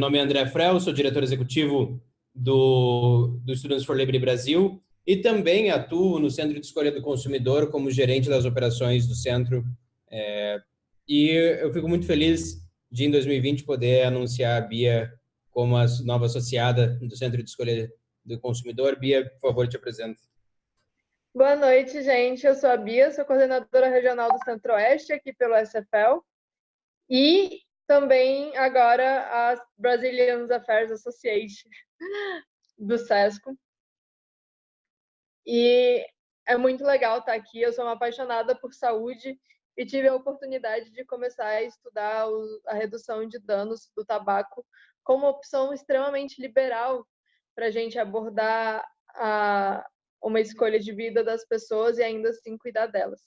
Meu nome é André Frel, sou diretor executivo do, do Students for Liberty Brasil e também atuo no Centro de Escolha do Consumidor como gerente das operações do centro. É, e eu fico muito feliz de, em 2020, poder anunciar a Bia como a nova associada do Centro de Escolha do Consumidor. Bia, por favor, te apresento. Boa noite, gente. Eu sou a Bia, sou coordenadora regional do Centro-Oeste aqui pelo SFL. E também agora a Brazilian Affairs Association do SESCO. E é muito legal estar aqui. Eu sou uma apaixonada por saúde e tive a oportunidade de começar a estudar a redução de danos do tabaco como opção extremamente liberal para a gente abordar a, uma escolha de vida das pessoas e ainda assim cuidar delas.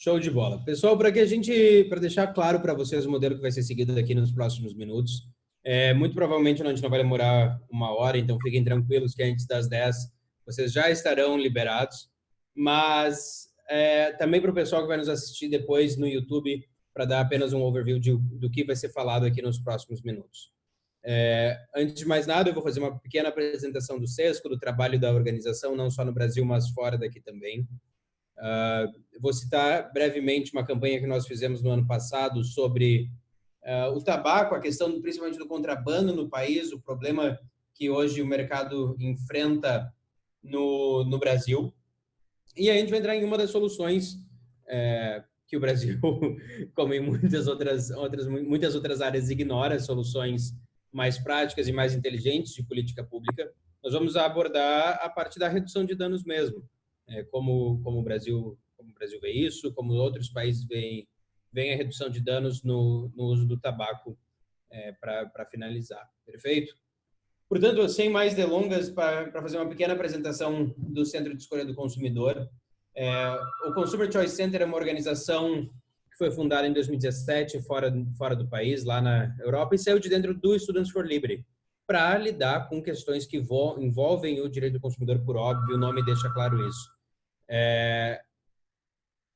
Show de bola. Pessoal, para que a gente, para deixar claro para vocês o modelo que vai ser seguido aqui nos próximos minutos, é, muito provavelmente a gente não vai demorar uma hora, então fiquem tranquilos que antes das 10 vocês já estarão liberados. Mas é, também para o pessoal que vai nos assistir depois no YouTube, para dar apenas um overview de, do que vai ser falado aqui nos próximos minutos. É, antes de mais nada, eu vou fazer uma pequena apresentação do SESCO, do trabalho da organização, não só no Brasil, mas fora daqui também. Uh, vou citar brevemente uma campanha que nós fizemos no ano passado sobre uh, o tabaco, a questão principalmente do contrabando no país, o problema que hoje o mercado enfrenta no, no Brasil. E a gente vai entrar em uma das soluções é, que o Brasil, como em muitas outras, outras, muitas outras áreas, ignora soluções mais práticas e mais inteligentes de política pública. Nós vamos abordar a parte da redução de danos mesmo é, como, como, o Brasil, como o Brasil vê isso, como outros países veem, veem a redução de danos no, no uso do tabaco é, para finalizar. Perfeito? Portanto, sem mais delongas, para fazer uma pequena apresentação do Centro de Escolha do Consumidor, é, o Consumer Choice Center é uma organização que foi fundada em 2017 fora, fora do país, lá na Europa, e saiu de dentro do Students for Liberty, para lidar com questões que envolvem o direito do consumidor, por óbvio, o nome deixa claro isso. É...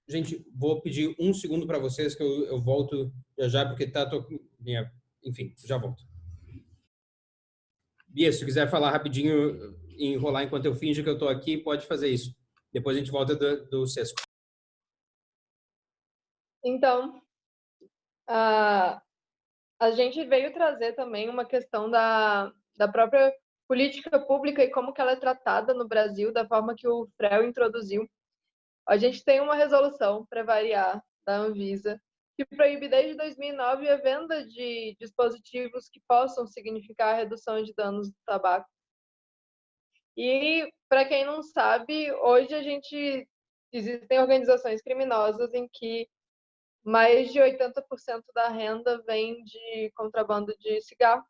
Gente, vou pedir um segundo para vocês que eu, eu, volto já já, porque tá... Tô... Enfim, já volto. Bia, se quiser falar rapidinho enrolar enquanto eu finjo que eu estou aqui, pode fazer isso. Depois a gente volta do, do Sesco. Então, a, a gente veio trazer também uma questão da, da própria política pública e como que ela é tratada no Brasil, da forma que o FREL introduziu. A gente tem uma resolução, para variar, da Anvisa, que proíbe desde 2009 a venda de dispositivos que possam significar redução de danos do tabaco. E, para quem não sabe, hoje a gente existem organizações criminosas em que mais de 80% da renda vem de contrabando de cigarro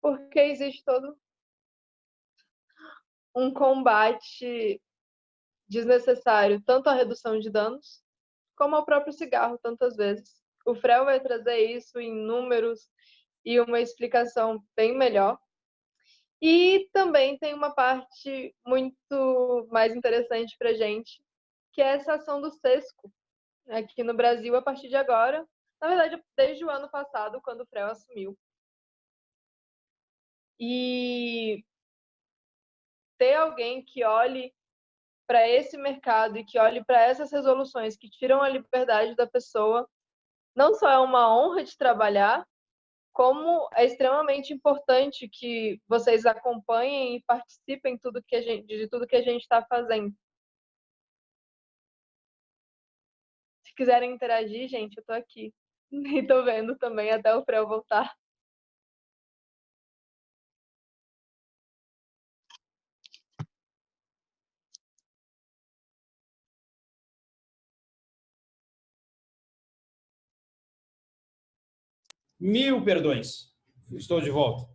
porque existe todo um combate desnecessário, tanto à redução de danos, como ao próprio cigarro, tantas vezes. O Frel vai trazer isso em números e uma explicação bem melhor. E também tem uma parte muito mais interessante para gente, que é essa ação do SESCO, aqui no Brasil, a partir de agora. Na verdade, desde o ano passado, quando o Frel assumiu. E ter alguém que olhe para esse mercado e que olhe para essas resoluções que tiram a liberdade da pessoa, não só é uma honra de trabalhar, como é extremamente importante que vocês acompanhem e participem tudo que a gente, de tudo que a gente está fazendo. Se quiserem interagir, gente, eu estou aqui. E estou vendo também até o Freu voltar. Mil perdões. Estou de volta.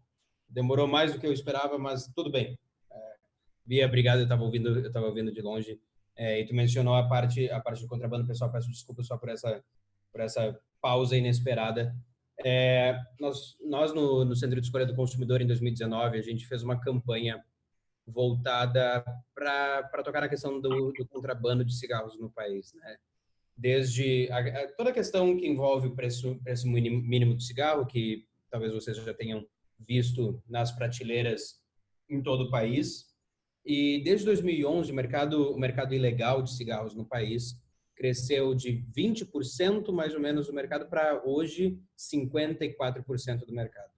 Demorou mais do que eu esperava, mas tudo bem. É, Bia, obrigado. Eu estava ouvindo, eu estava ouvindo de longe. É, e tu mencionou a parte, a parte do contrabando, pessoal. Peço desculpa só por essa, por essa pausa inesperada. É, nós, nós no, no Centro de Escolha do Consumidor em 2019 a gente fez uma campanha voltada para tocar na questão do, do contrabando de cigarros no país, né? Desde a, toda a questão que envolve o preço, preço mínimo do cigarro, que talvez vocês já tenham visto nas prateleiras em todo o país. E desde 2011, o mercado, o mercado ilegal de cigarros no país cresceu de 20% mais ou menos do mercado para hoje 54% do mercado.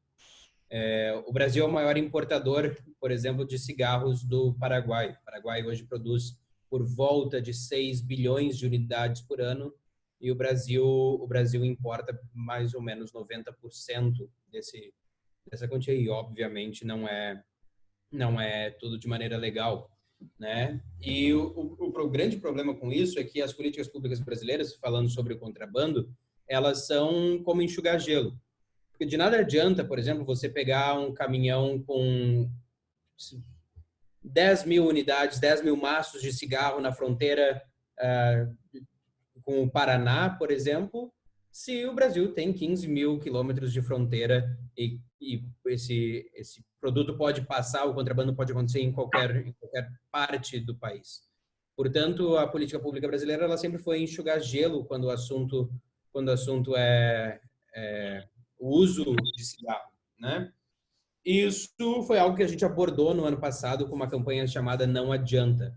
É, o Brasil é o maior importador, por exemplo, de cigarros do Paraguai. O Paraguai hoje produz por volta de 6 bilhões de unidades por ano e o Brasil o Brasil importa mais ou menos 90% desse dessa quantia e obviamente não é não é tudo de maneira legal, né? E o, o, o grande problema com isso é que as políticas públicas brasileiras, falando sobre o contrabando, elas são como enxugar gelo. Porque de nada adianta, por exemplo, você pegar um caminhão com 10 mil unidades, 10 mil maços de cigarro na fronteira uh, com o Paraná, por exemplo, se o Brasil tem 15 mil quilômetros de fronteira e, e, esse, esse produto pode passar, o contrabando pode acontecer em qualquer, em qualquer parte do país. Portanto, a política pública brasileira ela sempre foi enxugar gelo quando o assunto, quando o assunto é, é o uso de cigarro, né? Isso foi algo que a gente abordou no ano passado com uma campanha chamada Não Adianta,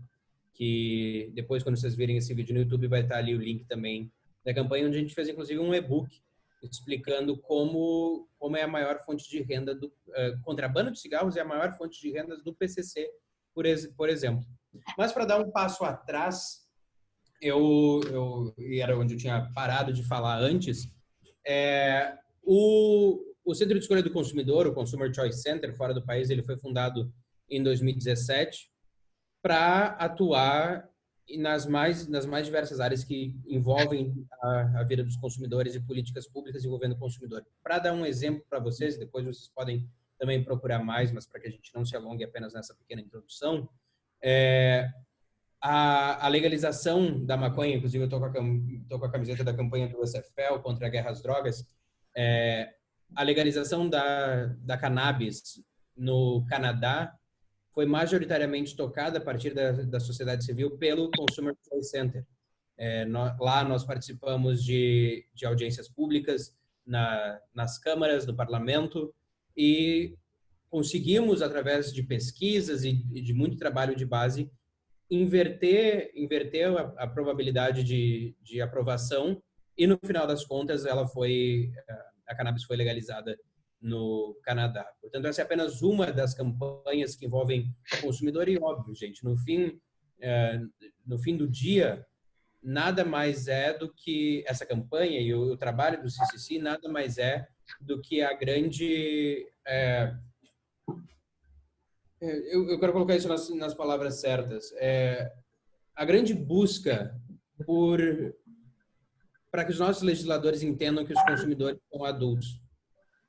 que depois, quando vocês virem esse vídeo no YouTube, vai estar ali o link também da campanha, onde a gente fez, inclusive, um e-book explicando como, como é a maior fonte de renda do uh, contrabando de cigarros é a maior fonte de rendas do PCC, por, por exemplo. Mas para dar um passo atrás, eu, eu e era onde eu tinha parado de falar antes, é, o, o Centro de Escolha do Consumidor, o Consumer Choice Center, fora do país, ele foi fundado em 2017 para atuar nas mais nas mais diversas áreas que envolvem a, a, vida dos consumidores e políticas públicas envolvendo o consumidor. Para dar um exemplo para vocês, depois vocês podem também procurar mais, mas para que a gente não se alongue apenas nessa pequena introdução, é, a, a, legalização da maconha, inclusive eu estou com, com, a camiseta da campanha do USFL contra a guerra às drogas, é, a legalização da, da cannabis no Canadá foi majoritariamente tocada a partir da, da sociedade civil pelo Consumer Choice Center. É, lá nós participamos de, de audiências públicas na, nas câmaras do parlamento e conseguimos, através de pesquisas e, e de muito trabalho de base, inverter, inverter a, a probabilidade de, de aprovação e, no final das contas, ela foi a cannabis foi legalizada no Canadá. Portanto, essa é apenas uma das campanhas que envolvem o consumidor e óbvio, gente, no fim, é, no fim do dia, nada mais é do que essa campanha e o, trabalho do CCC nada mais é do que a grande é, é, eu, eu, quero colocar isso nas, nas palavras certas. É, a grande busca por para que os nossos legisladores entendam que os consumidores são adultos,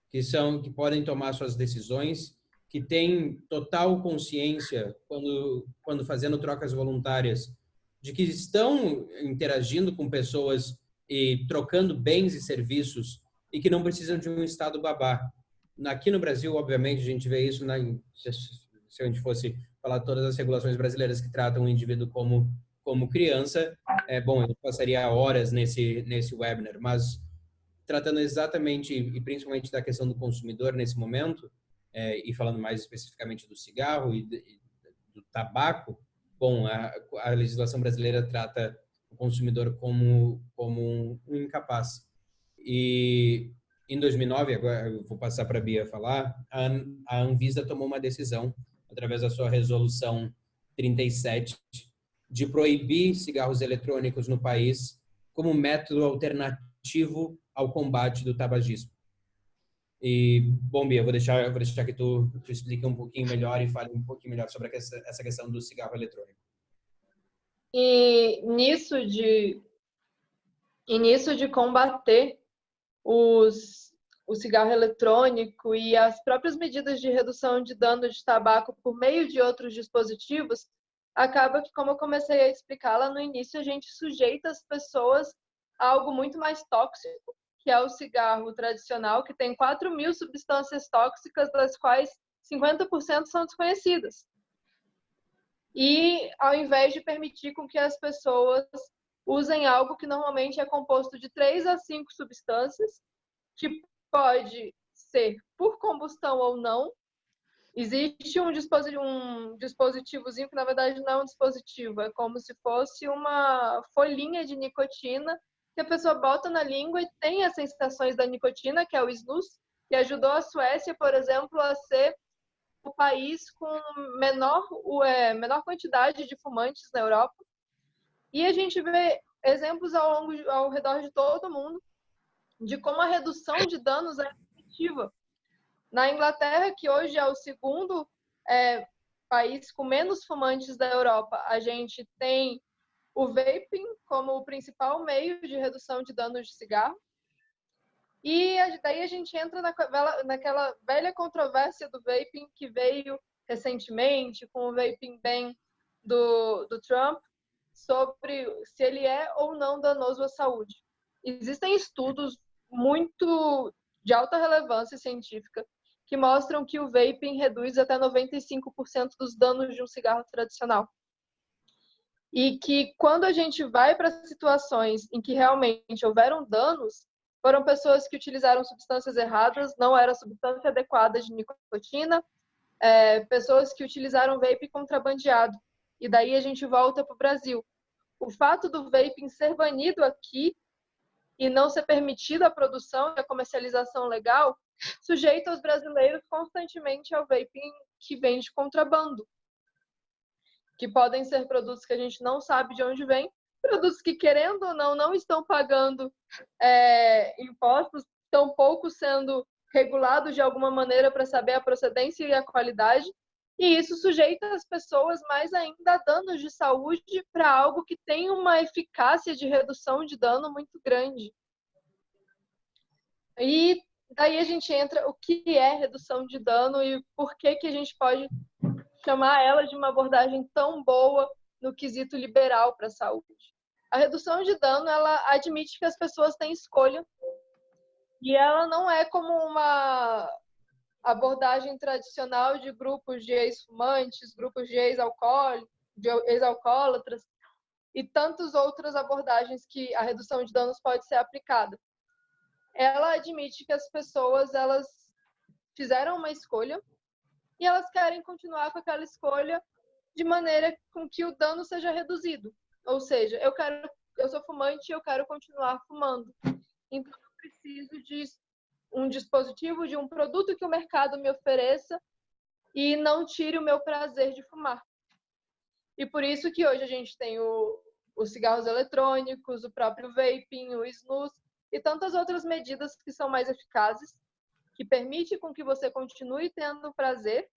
que são que podem tomar suas decisões, que têm total consciência quando quando fazendo trocas voluntárias de que estão interagindo com pessoas e trocando bens e serviços e que não precisam de um estado babá. Aqui no Brasil, obviamente, a gente vê isso na se a gente fosse falar todas as regulações brasileiras que tratam o indivíduo como como criança, é bom, eu passaria horas nesse nesse webinar, mas tratando exatamente e principalmente da questão do consumidor nesse momento é, e falando mais especificamente do cigarro e, e do tabaco, bom, a, a, legislação brasileira trata o consumidor como como um incapaz. E em 2009, agora eu vou passar para a Bia falar, a, a Anvisa tomou uma decisão através da sua resolução 37 de proibir cigarros eletrônicos no país como método alternativo ao combate do tabagismo. E, bom, Bia, eu vou deixar, vou deixar que tu, tu explique um pouquinho melhor e fale um pouquinho melhor sobre essa, essa questão do cigarro eletrônico. E nisso de, e nisso de combater os, o cigarro eletrônico e as próprias medidas de redução de dano de tabaco por meio de outros dispositivos, acaba que, como eu comecei a explicar lá no início, a gente sujeita as pessoas a algo muito mais tóxico, que é o cigarro tradicional, que tem 4 mil substâncias tóxicas, das quais 50% são desconhecidas. E ao invés de permitir com que as pessoas usem algo que normalmente é composto de três a cinco substâncias, que pode ser por combustão ou não. Existe um, dispositivo, um dispositivozinho que, na verdade, não é um dispositivo, é como se fosse uma folhinha de nicotina que a pessoa bota na língua e tem as sensações da nicotina, que é o snus, que ajudou a Suécia, por exemplo, a ser o país com menor, é, menor quantidade de fumantes na Europa. E a gente vê exemplos ao, longo, ao redor de todo mundo de como a redução de danos é efetiva. Na Inglaterra, que hoje é o segundo é, país com menos fumantes da Europa, a gente tem o vaping como o principal meio de redução de danos de cigarro. E daí a gente entra naquela velha controvérsia do vaping que veio recentemente com o vaping ban do, do Trump sobre se ele é ou não danoso à saúde. Existem estudos muito de alta relevância científica que mostram que o vaping reduz até 95% dos danos de um cigarro tradicional. E que quando a gente vai para situações em que realmente houveram danos, foram pessoas que utilizaram substâncias erradas, não era substância adequada de nicotina, é, pessoas que utilizaram vape contrabandeado. E daí a gente volta para o Brasil. O fato do vaping ser banido aqui e não ser permitida a produção e a comercialização legal sujeita os brasileiros constantemente ao vaping que vem de contrabando, que podem ser produtos que a gente não sabe de onde vem, produtos que, querendo ou não, não estão pagando é, impostos, tampouco sendo regulados de alguma maneira para saber a procedência e a qualidade, e isso sujeita as pessoas mais ainda a danos de saúde para algo que tem uma eficácia de redução de dano muito grande. E daí a gente entra o que é redução de dano e por que que a gente pode chamar ela de uma abordagem tão boa no quesito liberal para a saúde. A redução de dano, ela admite que as pessoas têm escolha e ela não é como uma abordagem tradicional de grupos de ex-fumantes, grupos de ex-alcoólatras e tantas outras abordagens que a redução de danos pode ser aplicada. Ela admite que as pessoas elas fizeram uma escolha e elas querem continuar com aquela escolha de maneira com que o dano seja reduzido. Ou seja, eu quero eu sou fumante e eu quero continuar fumando. Então eu preciso de um dispositivo, de um produto que o mercado me ofereça e não tire o meu prazer de fumar. E por isso que hoje a gente tem o, os cigarros eletrônicos, o próprio vaping, o snus e tantas outras medidas que são mais eficazes, que permitem com que você continue tendo prazer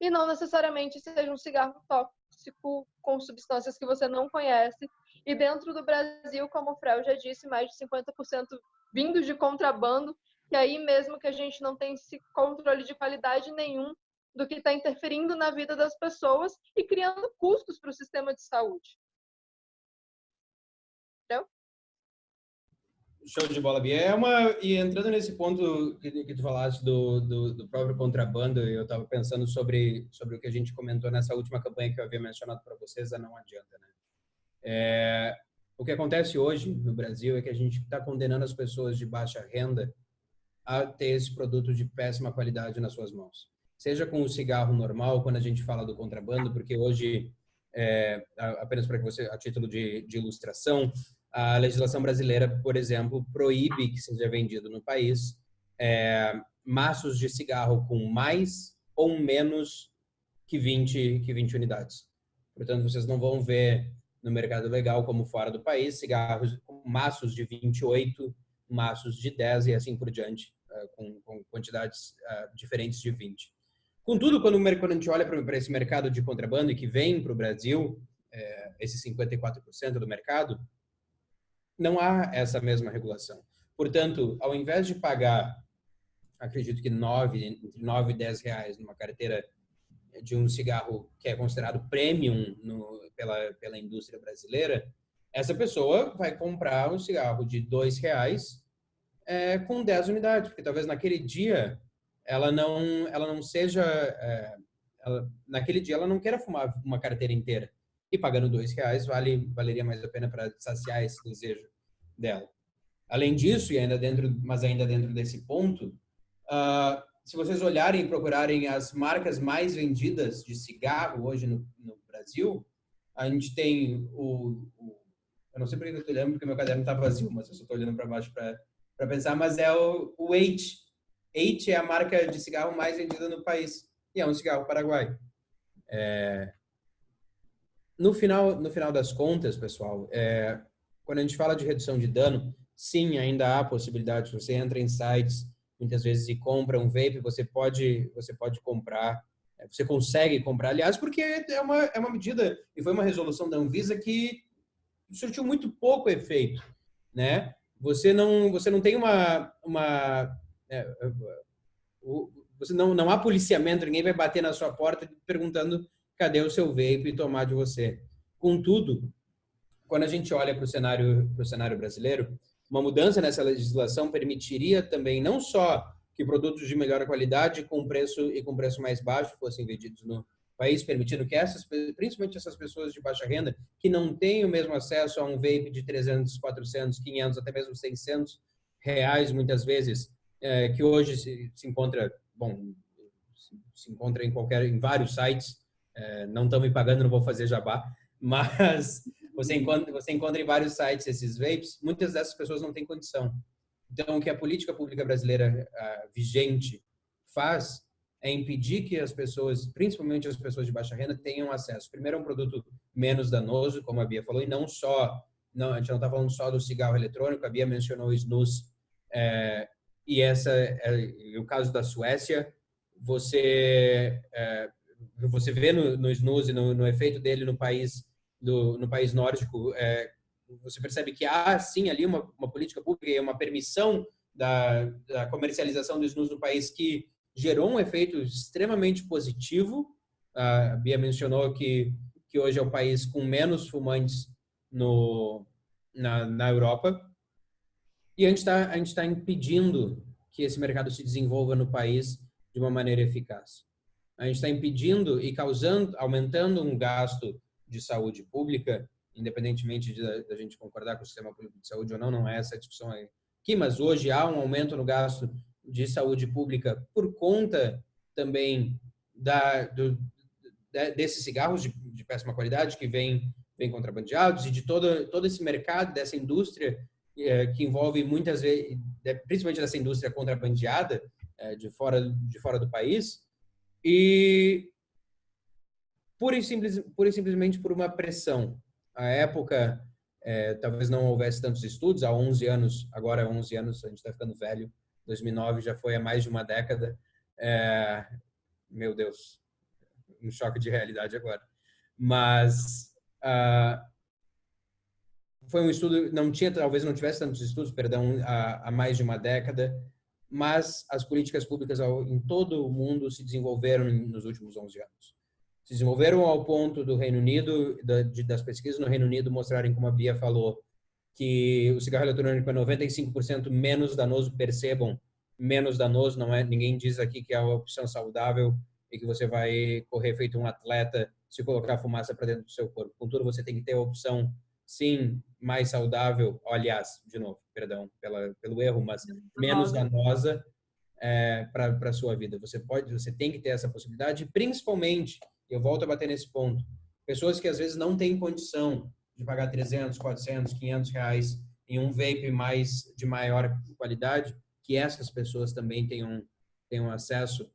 e não necessariamente seja um cigarro tóxico com substâncias que você não conhece. E dentro do Brasil, como o Frel já disse, mais de 50% vindos de contrabando e aí mesmo que a gente não tem esse controle de qualidade nenhum do que está interferindo na vida das pessoas e criando custos para o sistema de saúde. Entendeu? Show de bola, Bia. É uma, e entrando nesse ponto que, que tu falaste do, do, do próprio contrabando, eu estava pensando sobre, sobre o que a gente comentou nessa última campanha que eu havia mencionado para vocês, a Não Adianta. Né? É, o que acontece hoje no Brasil é que a gente está condenando as pessoas de baixa renda a ter esse produto de péssima qualidade nas suas mãos. Seja com o cigarro normal, quando a gente fala do contrabando, porque hoje, é, apenas para que você, a título de, de ilustração, a legislação brasileira, por exemplo, proíbe que seja vendido no país é, maços de cigarro com mais ou menos que 20, que 20 unidades. Portanto, vocês não vão ver no mercado legal, como fora do país, cigarros com maços de 28, maços de 10 e assim por diante. Eh, com, com, quantidades uh, diferentes de 20. Contudo, quando, quando a gente olha para esse mercado de contrabando e que vem para o Brasil, é, esse 54% do mercado, não há essa mesma regulação. Portanto, ao invés de pagar, acredito que 9, entre 9 e 10 reais numa carteira de um cigarro que é considerado premium no, pela, pela indústria brasileira, essa pessoa vai comprar um cigarro de 2 reais é, com 10 unidades, porque talvez naquele dia ela não, ela não seja, é, ela, naquele dia ela não queira fumar uma carteira inteira. e pagando dois reais vale valeria mais a pena para saciar esse desejo dela. Além disso, e ainda dentro, mas ainda dentro desse ponto, uh, se vocês olharem e procurarem as marcas mais vendidas de cigarro hoje no, no Brasil, a gente tem o, o, eu não sei porque eu estou olhando porque meu caderno está vazio, mas eu só estou olhando para baixo para pensar, mas é o, o H. É a marca de cigarro mais vendida no país e é um cigarro paraguaio. É... No final, no final das contas, pessoal, é... quando a gente fala de redução de dano, sim, ainda há possibilidade. Você entra em sites muitas vezes e compra um vape, você pode, você pode comprar, é, você consegue comprar, aliás, porque é uma, é uma medida e foi uma resolução da Anvisa que surtiu muito pouco efeito, né? Você não, você não tem uma, uma é, é você não, não há policiamento, ninguém vai bater na sua porta perguntando cadê o seu vape e tomar de você. Contudo, quando a gente olha para o cenário, para o cenário brasileiro, uma mudança nessa legislação permitiria também não só que produtos de melhor qualidade com preço e com preço mais baixo fossem vendidos no país, permitindo que essas, principalmente essas pessoas de baixa renda, que não têm o mesmo acesso a um vape de 300, 400, 500, até mesmo 600 reais muitas vezes, é, que hoje se, se, encontra, bom, se encontra em qualquer, em vários sites, é, não estão me pagando, não vou fazer jabá, mas você encontra, você encontra em vários sites esses vapes, muitas dessas pessoas não têm condição. Então, o que a política pública brasileira uh, vigente faz é impedir que as pessoas, principalmente as pessoas de baixa renda, tenham acesso. Primeiro, a um produto menos danoso, como a Bia falou, e não só, não, a gente não está falando só do cigarro eletrônico, a Bia mencionou o snus, é, e essa é o caso da Suécia, você, é, você vê no, no snus e no, no efeito dele no país do, no país nórdico, é, você percebe que há, sim, ali uma, uma política pública e uma permissão da, da, comercialização do snus no país que gerou um efeito extremamente positivo. A Bia mencionou que, que hoje é o país com menos fumantes no, na, na Europa. E a gente está tá impedindo que esse mercado se desenvolva no país de uma maneira eficaz. A gente está impedindo e causando, aumentando um gasto de saúde pública, independentemente da gente concordar com o sistema público de saúde ou não, não é essa a discussão aqui, mas hoje há um aumento no gasto de saúde pública por conta também da, do, desses cigarros de, de, péssima qualidade que vêm vem contrabandeados e de todo, todo esse mercado, dessa indústria é, que envolve muitas vezes, principalmente dessa indústria contrabandeada é, de, fora, de fora do país. E pura e, simples, pura e simplesmente por uma pressão. A época, é, talvez não houvesse tantos estudos, há 11 anos, agora há 11 anos, a gente está ficando velho, 2009 já foi há mais de uma década. É, meu Deus, um choque de realidade agora. Mas uh, foi um estudo, não tinha, talvez não tivesse tantos estudos, perdão, há, há mais de uma década, mas as políticas públicas ao, em todo o mundo se desenvolveram nos últimos 11 anos se desenvolveram ao ponto do Reino Unido, das pesquisas no Reino Unido mostrarem, como a Bia falou, que o cigarro eletrônico é 95% menos danoso, percebam, menos danoso, não é, ninguém diz aqui que é uma opção saudável e que você vai correr feito um atleta se colocar fumaça para dentro do seu corpo. Contudo, você tem que ter a opção, sim, mais saudável, aliás, de novo, perdão pela, pelo erro, mas menos danosa é, para a sua vida. Você pode, você tem que ter essa possibilidade, principalmente eu volto a bater nesse ponto. Pessoas que às vezes não têm condição de pagar 300, 400, 500 reais em um vape mais de maior qualidade, que essas pessoas também tenham, tenham acesso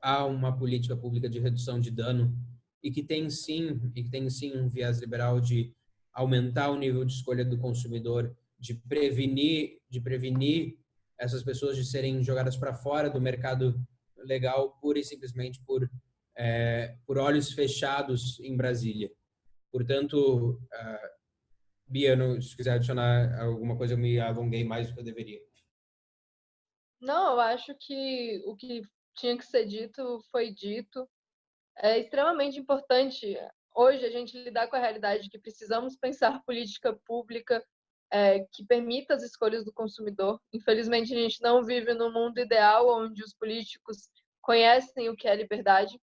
a uma política pública de redução de dano e que tem sim, e que tem sim um viés liberal de aumentar o nível de escolha do consumidor, de prevenir, de prevenir essas pessoas de serem jogadas para fora do mercado legal pura e simplesmente por é, por olhos fechados em Brasília. Portanto, uh, se quiser adicionar alguma coisa, eu me alonguei mais do que eu deveria. Não, eu acho que o que tinha que ser dito foi dito. É extremamente importante hoje a gente lidar com a realidade de que precisamos pensar política pública é, que permita as escolhas do consumidor. Infelizmente, a gente não vive no mundo ideal onde os políticos conhecem o que é liberdade.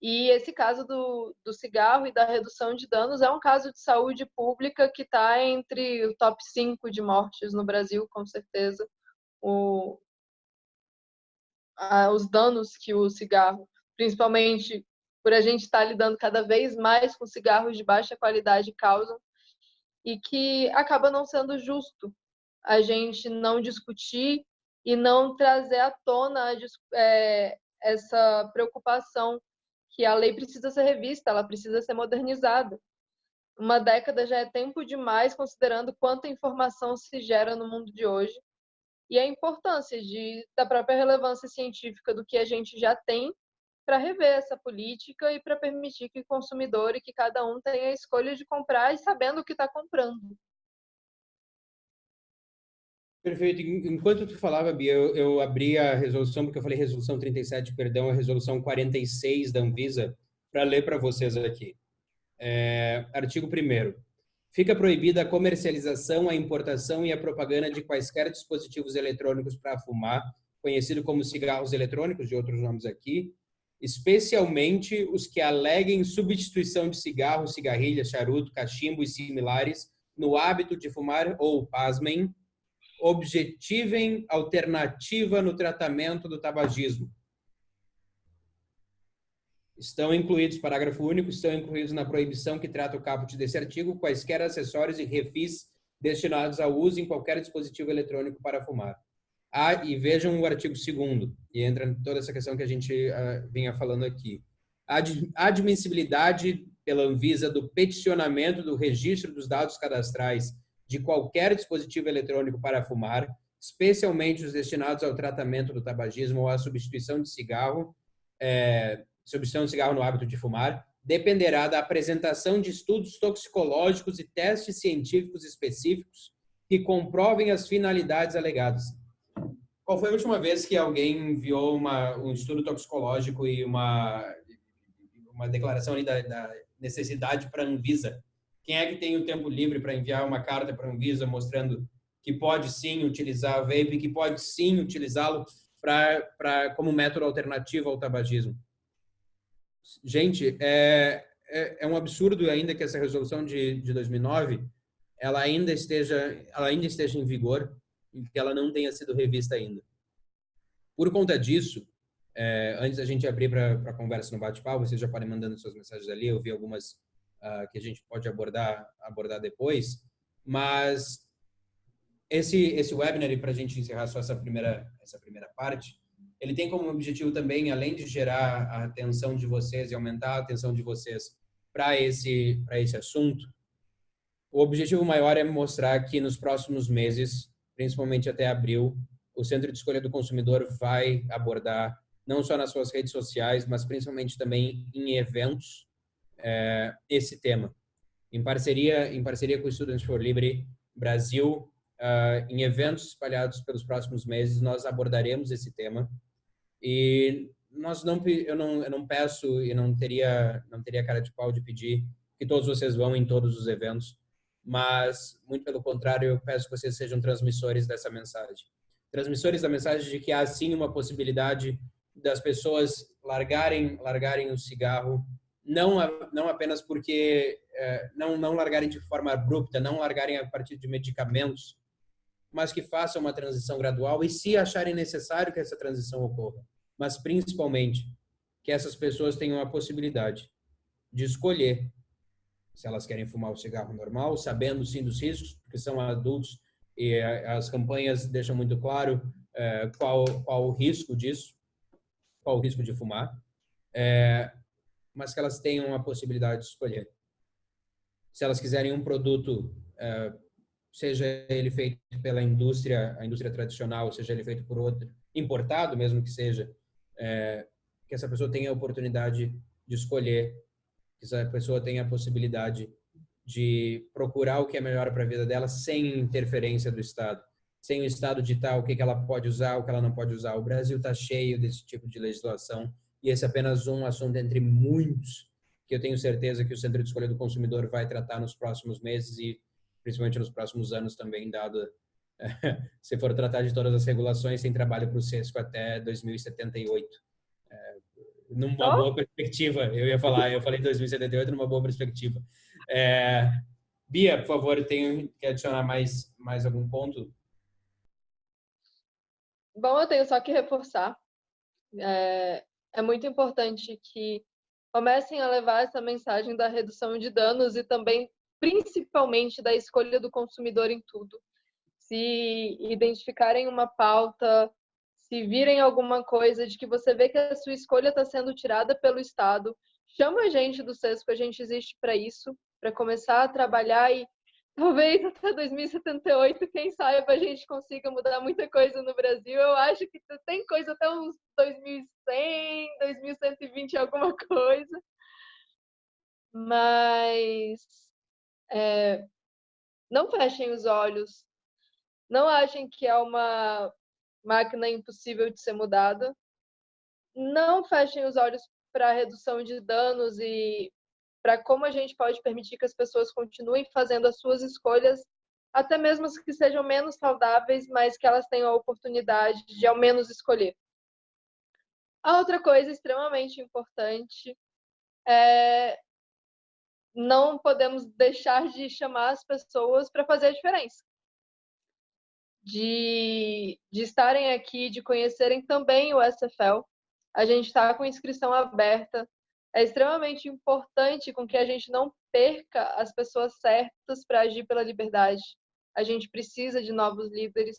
E esse caso do, do cigarro e da redução de danos é um caso de saúde pública que está entre o top 5 de mortes no Brasil, com certeza. O, a, os danos que o cigarro, principalmente por a gente estar tá lidando cada vez mais com cigarros de baixa qualidade, causam, e que acaba não sendo justo a gente não discutir e não trazer à tona é, essa preocupação que a lei precisa ser revista, ela precisa ser modernizada. Uma década já é tempo demais, considerando quanta informação se gera no mundo de hoje e a importância de, da própria relevância científica do que a gente já tem para rever essa política e para permitir que o consumidor e que cada um tenha a escolha de comprar e sabendo o que está comprando. Perfeito. Enquanto tu falava, Bia, eu, eu, abri a resolução, porque eu falei resolução 37, perdão, a resolução 46 da Anvisa, para ler para vocês aqui. É, artigo 1 Fica proibida a comercialização, a importação e a propaganda de quaisquer dispositivos eletrônicos para fumar, conhecido como cigarros eletrônicos, de outros nomes aqui, especialmente os que aleguem substituição de cigarro, cigarrilha, charuto, cachimbo e similares no hábito de fumar ou, pasmem, objetivem alternativa no tratamento do tabagismo. Estão incluídos, parágrafo único, estão incluídos na proibição que trata o caput desse artigo quaisquer acessórios e refis destinados ao uso em qualquer dispositivo eletrônico para fumar. Ah, e vejam o artigo 2 e entra toda essa questão que a gente uh, vinha falando aqui. A admissibilidade pela Anvisa do peticionamento do registro dos dados cadastrais de qualquer dispositivo eletrônico para fumar, especialmente os destinados ao tratamento do tabagismo ou à substituição de cigarro, é, substituição de cigarro no hábito de fumar, dependerá da apresentação de estudos toxicológicos e testes científicos específicos que comprovem as finalidades alegadas. Qual foi a última vez que alguém enviou uma, um estudo toxicológico e uma, uma declaração da, da necessidade para a Anvisa quem é que tem o tempo livre para enviar uma carta para a Anvisa mostrando que pode sim utilizar o vape, que pode sim utilizá-lo para como método alternativo ao tabagismo? Gente, é, é, é, um absurdo ainda que essa resolução de, de 2009 ela ainda esteja ela ainda esteja em vigor e que ela não tenha sido revista ainda. Por conta disso, é, antes da gente abrir para conversa no bate-papo, vocês já podem mandando suas mensagens ali. Eu vi algumas uh, que a gente pode abordar abordar depois, mas esse esse webinar para a gente encerrar só essa primeira essa primeira parte, ele tem como objetivo também, além de gerar a atenção de vocês e aumentar a atenção de vocês para esse para esse assunto, o objetivo maior é mostrar que nos próximos meses, principalmente até abril, o Centro de Escolha do Consumidor vai abordar não só nas suas redes sociais, mas principalmente também em eventos é, esse tema. Em parceria, em parceria com o Students for Libre Brasil, uh, em eventos espalhados pelos próximos meses, nós abordaremos esse tema. E nós não, eu não, eu não peço e não teria, não teria cara de pau de pedir que todos vocês vão em todos os eventos, mas muito pelo contrário, eu peço que vocês sejam transmissores dessa mensagem. Transmissores da mensagem de que há sim uma possibilidade das pessoas largarem, largarem o cigarro não, não apenas porque é, não, não largarem de forma abrupta, não largarem a partir de medicamentos, mas que façam uma transição gradual e se acharem necessário que essa transição ocorra. Mas principalmente que essas pessoas tenham a possibilidade de escolher se elas querem fumar o cigarro normal, sabendo sim dos riscos, porque são adultos e as campanhas deixam muito claro é, qual, qual o risco disso, qual o risco de fumar. É, mas que elas tenham a possibilidade de escolher. Se elas quiserem um produto, é, seja ele feito pela indústria, a indústria tradicional, seja ele feito por outro, importado mesmo que seja, é, que essa pessoa tenha a oportunidade de escolher, que essa pessoa tenha a possibilidade de procurar o que é melhor para a vida dela sem interferência do Estado, sem o Estado ditar o que ela pode usar, o que ela não pode usar. O Brasil está cheio desse tipo de legislação e esse é apenas um assunto entre muitos que eu tenho certeza que o Centro de Escolha do Consumidor vai tratar nos próximos meses e principalmente nos próximos anos também, dado se for tratar de todas as regulações, tem trabalho para o CESCO até 2078. É, numa oh. boa perspectiva. Eu ia falar, eu falei 2078 numa boa perspectiva. É, Bia, por favor, tenho que adicionar mais, mais algum ponto? Bom, eu tenho só que reforçar. É, é muito importante que comecem a levar essa mensagem da redução de danos e também, principalmente, da escolha do consumidor em tudo. Se identificarem uma pauta, se virem alguma coisa de que você vê que a sua escolha está sendo tirada pelo Estado, chama a gente do SESCO, a gente existe para isso para começar a trabalhar e talvez até 2078, quem saiba, a gente consiga mudar muita coisa no Brasil. Eu acho que tem coisa até uns 2100, 2120, alguma coisa. Mas é, não fechem os olhos. Não achem que é uma máquina impossível de ser mudada. Não fechem os olhos para redução de danos e para como a gente pode permitir que as pessoas continuem fazendo as suas escolhas, até mesmo que sejam menos saudáveis, mas que elas tenham a oportunidade de ao menos escolher. A outra coisa extremamente importante é não podemos deixar de chamar as pessoas para fazer a diferença. De, de estarem aqui, de conhecerem também o SFL. A gente está com inscrição aberta é extremamente importante com que a gente não perca as pessoas certas para agir pela liberdade. A gente precisa de novos líderes.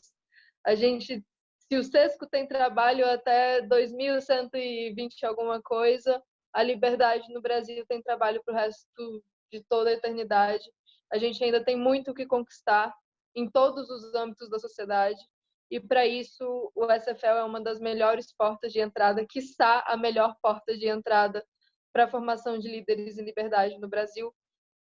A gente, se o Sesco tem trabalho até 2120 alguma coisa, a liberdade no Brasil tem trabalho para o resto de toda a eternidade. A gente ainda tem muito o que conquistar em todos os âmbitos da sociedade. E para isso, o SFL é uma das melhores portas de entrada, quiçá a melhor porta de entrada para a formação de líderes em liberdade no Brasil.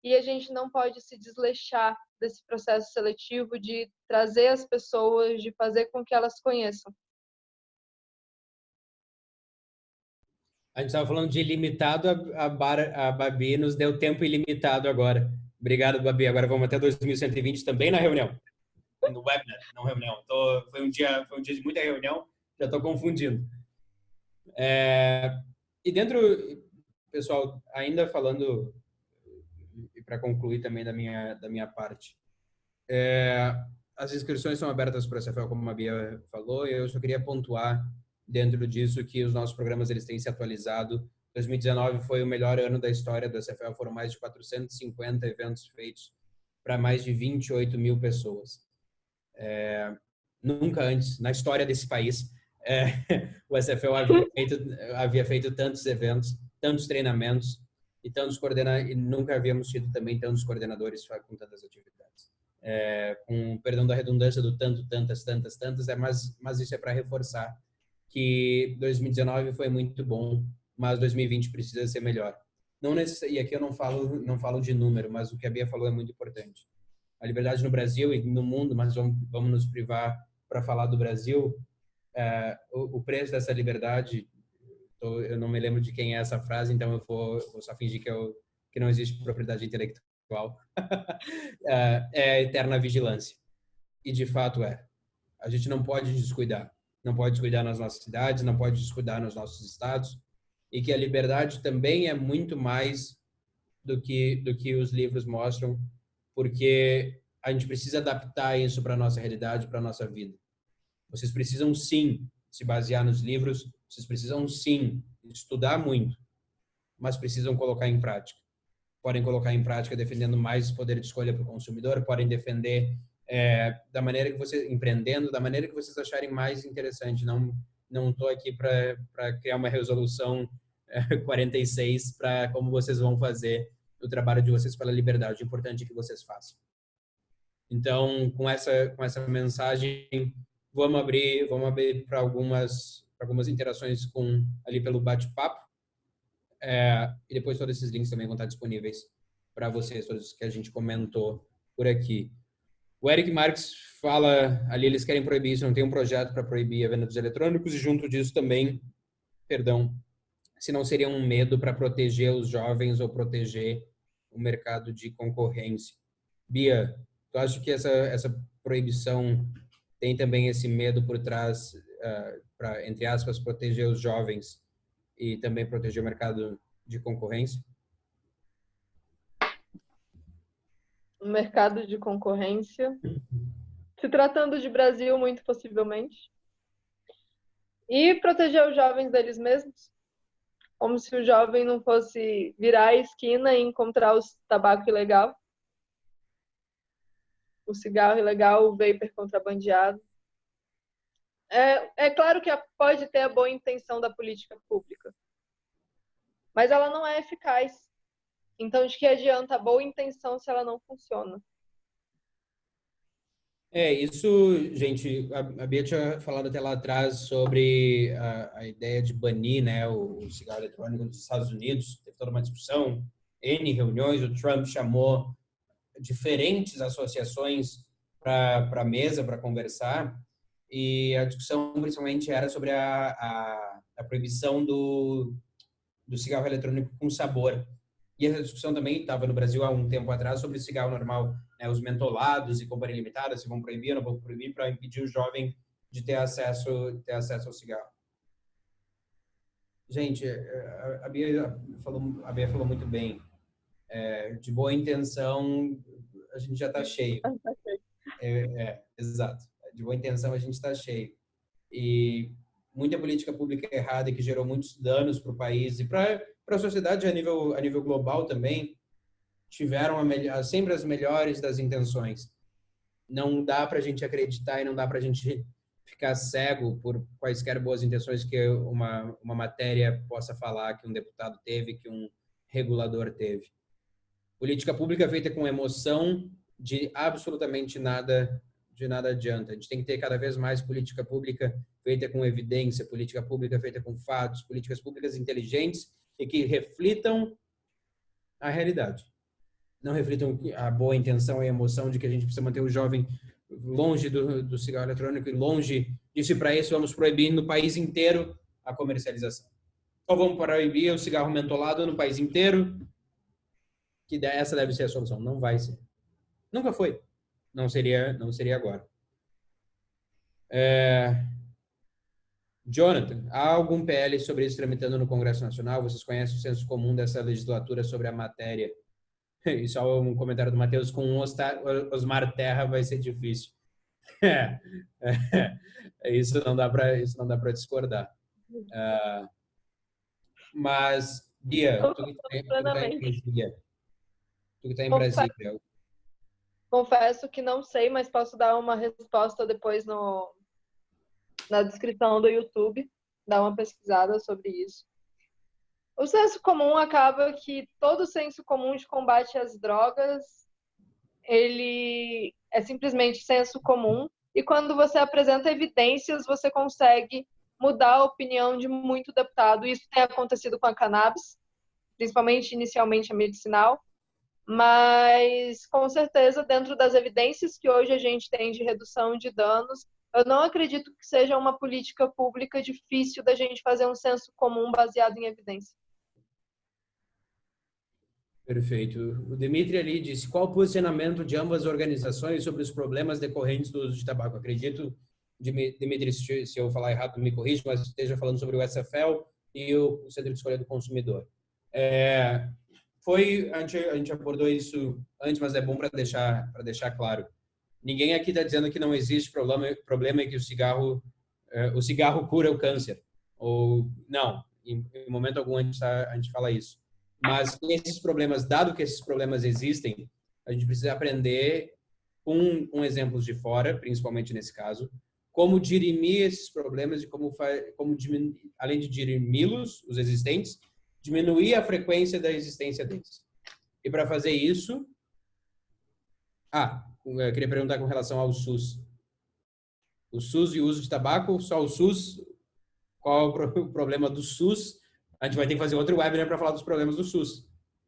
E a gente não pode se desleixar desse processo seletivo de trazer as pessoas, de fazer com que elas conheçam. A gente estava falando de ilimitado, a, Bar, a Babi nos deu tempo ilimitado agora. Obrigado, Babi. Agora vamos até 2120 também na reunião. No webinar, não reunião. Tô, foi, um dia, foi um dia de muita reunião, já estou confundindo. É, e dentro, pessoal, ainda falando e para concluir também da minha da minha parte, é, as inscrições são abertas para a CFL, como a Bia falou, e eu só queria pontuar dentro disso que os nossos programas eles têm se atualizado. 2019 foi o melhor ano da história da CFL, foram mais de 450 eventos feitos para mais de 28 mil pessoas. É, nunca antes, na história desse país, é, o SFL havia feito, havia feito tantos eventos tantos treinamentos e tantos coordenadores, e nunca havíamos tido também tantos coordenadores com tantas atividades. É, com perdão da redundância do tanto, tantas, tantas, tantas, é, mas, mas isso é para reforçar que 2019 foi muito bom, mas 2020 precisa ser melhor. Não necess... E aqui eu não falo, não falo de número, mas o que a Bia falou é muito importante. A liberdade no Brasil e no mundo, mas vamos, vamos nos privar para falar do Brasil, é, o, o preço dessa liberdade Eu não me lembro de quem é essa frase, então eu vou, vou só fingir que, eu, que não existe propriedade intelectual. é, é a eterna vigilância. E de fato é. A gente não pode descuidar. Não pode descuidar nas nossas cidades, não pode descuidar nos nossos estados. E que a liberdade também é muito mais do que, do que os livros mostram, porque a gente precisa adaptar isso para a nossa realidade, para a nossa vida. Vocês precisam sim se basear nos livros, vocês precisam sim estudar muito, mas precisam colocar em prática. Podem colocar em prática defendendo mais poder de escolha para o consumidor, podem defender é, da maneira que vocês empreendendo, da maneira que vocês acharem mais interessante. Não não estou aqui para criar uma resolução é, 46 para como vocês vão fazer o trabalho de vocês pela liberdade. O importante é que vocês façam. Então, com essa com essa mensagem, Vamos abrir, vamos abrir para algumas, algumas interações com ali pelo bate-papo. É, e depois todos esses links também vão estar disponíveis para vocês, todos que a gente comentou por aqui. O Eric Marques fala ali, eles querem proibir isso, não tem um projeto para proibir a venda dos eletrônicos e junto disso também, perdão, se não seria um medo para proteger os jovens ou proteger o mercado de concorrência. Bia, tu acha que essa, essa proibição tem também esse medo por trás para entre aspas proteger os jovens e também proteger o mercado de concorrência? O mercado de concorrência, se tratando de Brasil, muito possivelmente. E proteger os jovens deles mesmos, como se o jovem não fosse virar a esquina e encontrar o tabaco ilegal, o cigarro ilegal, o vapor contrabandeado. É, é claro que pode ter a boa intenção da política pública, mas ela não é eficaz. Então, de que adianta a boa intenção se ela não funciona? É, isso, gente, a, Bia tinha falado até lá atrás sobre a, a ideia de banir né, o, o, cigarro eletrônico dos Estados Unidos. Teve toda uma discussão, N reuniões, o Trump chamou diferentes associações para a mesa para conversar e a discussão principalmente era sobre a, a, a proibição do, do cigarro eletrônico com sabor. E essa discussão também estava no Brasil há um tempo atrás sobre o cigarro normal, né, os mentolados e companhia limitada, se vão proibir ou não vão proibir, para impedir o jovem de ter acesso, ter acesso ao cigarro. Gente, a Bia falou, a Bia falou muito bem. É, de boa intenção, a gente já está cheio. É, é, exato. De boa intenção, a gente está cheio. E muita política pública errada que gerou muitos danos para o país e para a sociedade a nível, a nível global também, tiveram a sempre as melhores das intenções. Não dá para a gente acreditar e não dá para a gente ficar cego por quaisquer boas intenções que uma, uma matéria possa falar que um deputado teve, que um regulador teve. Política pública feita com emoção de absolutamente nada de nada adianta. A gente tem que ter cada vez mais política pública feita com evidência, política pública feita com fatos, políticas públicas inteligentes e que reflitam a realidade. Não reflitam a boa intenção e a emoção de que a gente precisa manter o jovem longe do, do cigarro eletrônico e longe disso e para isso vamos proibir no país inteiro a comercialização. Ou vamos proibir o cigarro mentolado no país inteiro, que essa deve ser a solução. Não vai ser. Nunca foi não seria, não seria agora. É... Jonathan, há algum PL sobre isso tramitando no Congresso Nacional? Vocês conhecem o senso comum dessa legislatura sobre a matéria? E só um comentário do Matheus, com Osmar Terra vai ser difícil. É, é, isso não dá para isso não dá para discordar. Uh, mas Bia, tu que está em Brasília, tu que está em Brasília, Confesso que não sei, mas posso dar uma resposta depois no, na descrição do YouTube, dar uma pesquisada sobre isso. O senso comum acaba que todo senso comum de combate às drogas, ele é simplesmente senso comum, e quando você apresenta evidências, você consegue mudar a opinião de muito deputado. Isso tem acontecido com a cannabis, principalmente inicialmente a medicinal, mas com certeza dentro das evidências que hoje a gente tem de redução de danos, eu não acredito que seja uma política pública difícil da gente fazer um senso comum baseado em evidência. Perfeito. O Dimitri ali disse, qual o posicionamento de ambas organizações sobre os problemas decorrentes do uso de tabaco? Acredito, Dimitri, se eu falar errado, me corrija, mas esteja falando sobre o SFL e o Centro de Escolha do Consumidor. É, foi a gente, a gente abordou isso antes, mas é bom para deixar para deixar claro. Ninguém aqui está dizendo que não existe problema problema e que o cigarro é, o cigarro cura o câncer ou não. Em, em momento algum a gente, tá, a gente fala isso. Mas esses problemas, dado que esses problemas existem, a gente precisa aprender com, exemplos de fora, principalmente nesse caso, como dirimir esses problemas e como, como além de dirimi-los, os existentes, diminuir a frequência da existência deles. E para fazer isso... Ah, eu queria perguntar com relação ao SUS. O SUS e o uso de tabaco, só o SUS, qual o problema do SUS? A gente vai ter que fazer outro webinar para falar dos problemas do SUS.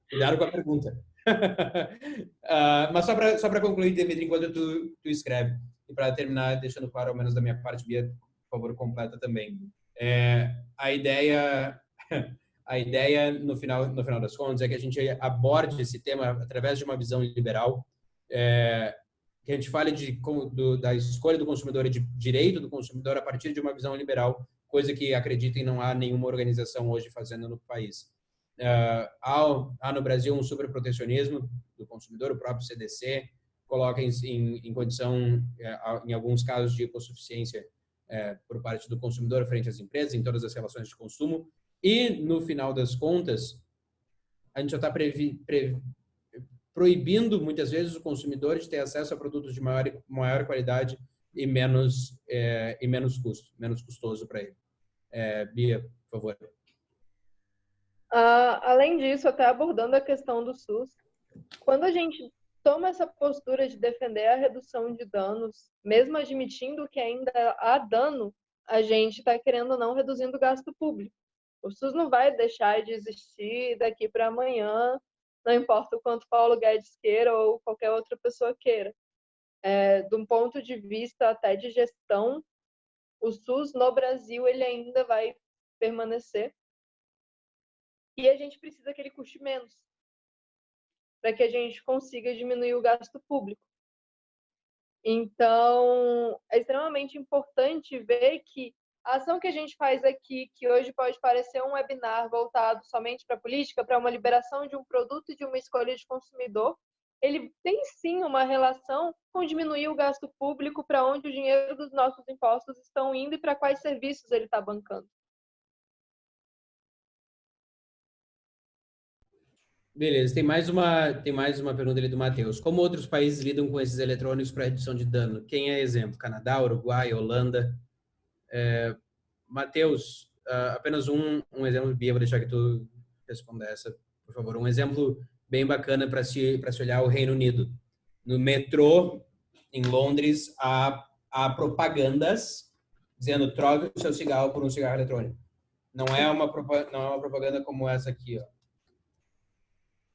Cuidado com a pergunta. uh, mas só para só concluir, David, enquanto tu, tu escreve, e para terminar, deixando claro, ao menos da minha parte, Bia, por favor, completa também. É, a ideia a ideia, no final, no final das contas, é que a gente aborde esse tema através de uma visão liberal, é, que a gente fale de, do, da escolha do consumidor e de direito do consumidor a partir de uma visão liberal, coisa que acreditem não há nenhuma organização hoje fazendo no país. Uh, há, há, no Brasil um superprotecionismo do consumidor, o próprio CDC coloca em, em, em condição, eh, em alguns casos, de hipossuficiência é, por parte do consumidor frente às empresas, em todas as relações de consumo. E, no final das contas, a gente já está proibindo, muitas vezes, o consumidor de ter acesso a produtos de maior, maior qualidade e menos, é, e menos custo, menos custoso para ele. É, Bia, por favor. Uh, além disso, até abordando a questão do SUS, quando a gente toma essa postura de defender a redução de danos, mesmo admitindo que ainda há dano, a gente está querendo ou não reduzindo o gasto público. O SUS não vai deixar de existir daqui para amanhã, não importa o quanto Paulo Guedes queira ou qualquer outra pessoa queira. É, de um ponto de vista até de gestão, o SUS no Brasil ele ainda vai permanecer. E a gente precisa que ele custe menos para que a gente consiga diminuir o gasto público. Então, é extremamente importante ver que a ação que a gente faz aqui, que hoje pode parecer um webinar voltado somente para a política, para uma liberação de um produto e de uma escolha de consumidor, ele tem sim uma relação com diminuir o gasto público para onde o dinheiro dos nossos impostos estão indo e para quais serviços ele está bancando. Beleza, tem mais uma tem mais uma pergunta ali do Matheus. Como outros países lidam com esses eletrônicos para redução de dano? Quem é exemplo? Canadá, Uruguai, Holanda? É, Matheus, uh, apenas um, um exemplo, Bia, vou deixar que tu responda essa, por favor. Um exemplo bem bacana para se se olhar o Reino Unido. No metrô em Londres há, há propagandas dizendo troque o seu cigarro por um cigarro eletrônico. Não é uma não é uma propaganda como essa aqui, ó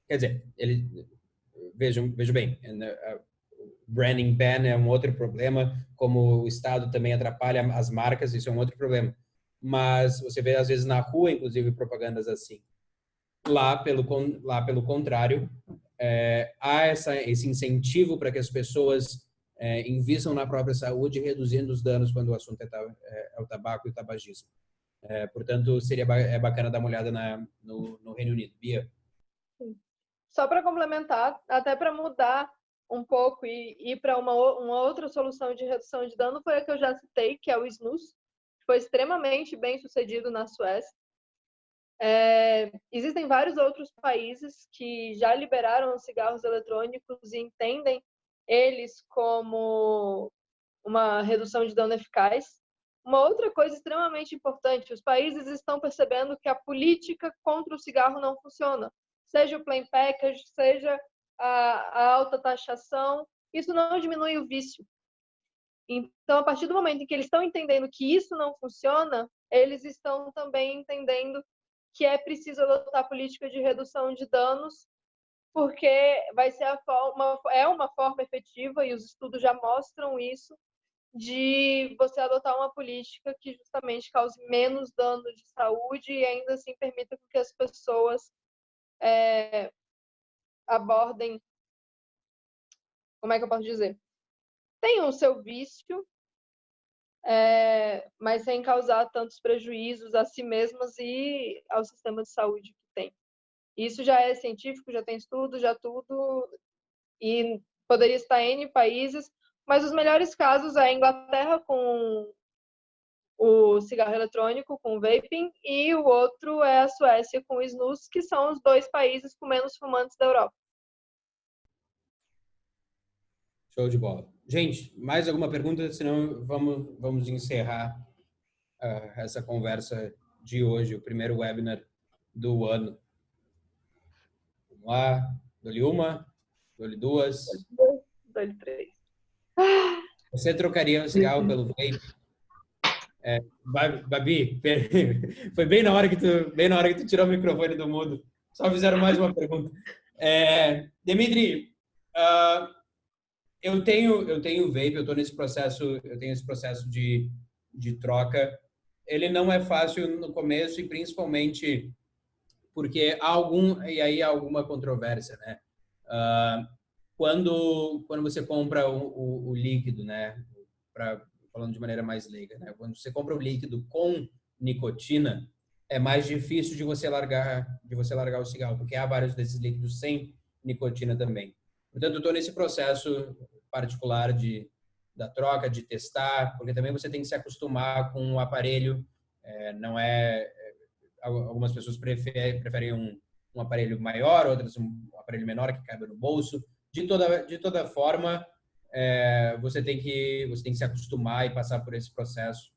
Quer dizer, ele, vejam, vejam bem, né, branding ban é um outro problema, como o Estado também atrapalha as marcas, isso é um outro problema. Mas você vê, às vezes, na rua, inclusive, propagandas assim. Lá, pelo, lá, pelo contrário, é, há essa, esse incentivo para que as pessoas é, invistam na própria saúde, reduzindo os danos quando o assunto é, é, é o tabaco e o tabagismo. É, portanto, seria é bacana dar uma olhada na, no, no Reino Unido. Bia? Só para complementar, até para mudar um pouco e ir para uma, uma outra solução de redução de dano, foi a que eu já citei, que é o snus, que foi extremamente bem sucedido na Suécia. É, existem vários outros países que já liberaram os cigarros eletrônicos e entendem eles como uma redução de dano eficaz. Uma outra coisa extremamente importante: os países estão percebendo que a política contra o cigarro não funciona seja o plain package, seja a, a alta taxação, isso não diminui o vício. Então, a partir do momento em que eles estão entendendo que isso não funciona, eles estão também entendendo que é preciso adotar política de redução de danos, porque vai ser forma, é uma forma efetiva, e os estudos já mostram isso, de você adotar uma política que justamente cause menos dano de saúde e ainda assim permita que as pessoas é, abordem, como é que eu posso dizer? Tem o seu vício, é, mas sem causar tantos prejuízos a si mesmas e ao sistema de saúde que tem. Isso já é científico, já tem estudo, já tudo, e poderia estar em países, mas os melhores casos é a Inglaterra com o cigarro eletrônico com o vaping e o outro é a Suécia com o snus, que são os dois países com menos fumantes da Europa. Show de bola. Gente, mais alguma pergunta? Senão vamos, vamos encerrar uh, essa conversa de hoje, o primeiro webinar do ano. Vamos lá. Dou-lhe uma, dou-lhe duas. Dou-lhe três. Você trocaria o cigarro pelo vape? É, Babi, foi bem na hora que tu, bem na hora que tu tirou o microfone do mundo. Só fizeram mais uma pergunta. É, Dimitri, uh, eu tenho eu tenho vape, eu estou nesse processo, eu tenho esse processo de, de troca. Ele não é fácil no começo e principalmente porque há algum e aí há alguma controvérsia, né? Uh, quando quando você compra o, o, o líquido, né, para falando de maneira mais leiga, né? Quando você compra o líquido com nicotina, é mais difícil de você largar de você largar o cigarro, porque há vários desses líquidos sem nicotina também. Portanto, estou nesse processo particular de da troca, de testar, porque também você tem que se acostumar com o aparelho. É, não é, é algumas pessoas preferem, preferem um, um, aparelho maior, outras um aparelho menor que cabe no bolso. De toda de toda forma, é, você tem que você tem que se acostumar e passar por esse processo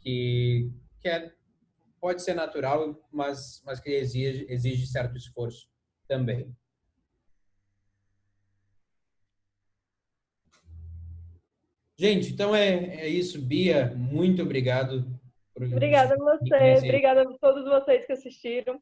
que que é pode ser natural, mas, mas que exige, exige certo esforço também. Gente, então é, é isso. Bia, muito obrigado. Obrigada a você, obrigada a todos vocês que assistiram.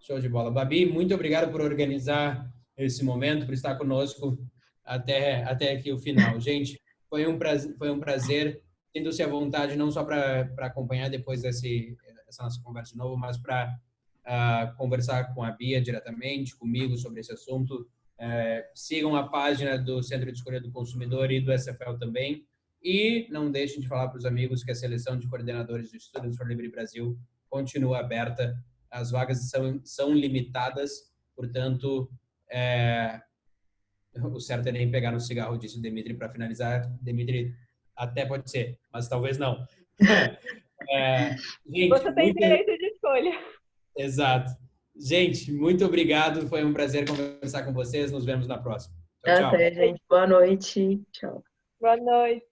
Show de bola. Babi, muito obrigado por organizar esse momento, por estar conosco até, até aqui o final. Gente, foi um prazer, foi um prazer tendo-se à vontade não só para acompanhar depois desse, essa nossa conversa de novo, mas para uh, ah, conversar com a Bia diretamente, comigo sobre esse assunto. Uh, sigam a página do Centro de Escolha do Consumidor e do SFL também. E não deixem de falar para os amigos que a seleção de coordenadores do Students for Libre Brasil continua aberta. As vagas são, são limitadas, portanto, é, o certo é nem pegar no cigarro, disse o Dimitri, para finalizar. Dimitri, até pode ser, mas talvez não. É, gente, Você tem muito... direito de escolha. Exato. Gente, muito obrigado. Foi um prazer conversar com vocês. Nos vemos na próxima. Tchau, Até, tchau. gente. Boa noite. Tchau. Boa noite.